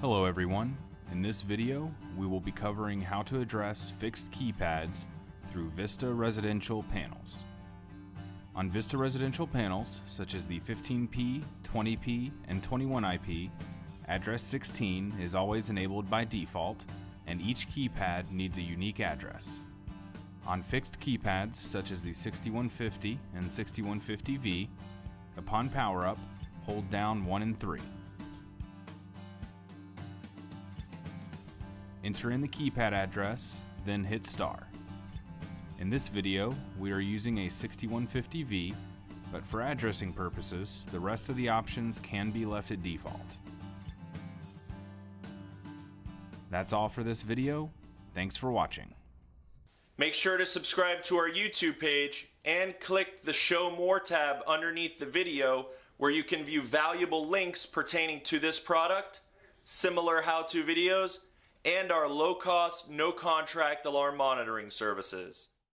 Hello everyone. In this video, we will be covering how to address fixed keypads through Vista residential panels. On Vista residential panels, such as the 15P, 20P, and 21IP, address 16 is always enabled by default, and each keypad needs a unique address. On fixed keypads, such as the 6150 and 6150V, upon power up, hold down 1 and 3. Enter in the keypad address, then hit star. In this video, we are using a 6150V, but for addressing purposes, the rest of the options can be left at default. That's all for this video. Thanks for watching. Make sure to subscribe to our YouTube page and click the Show More tab underneath the video where you can view valuable links pertaining to this product, similar how-to videos, and our low-cost, no-contract alarm monitoring services.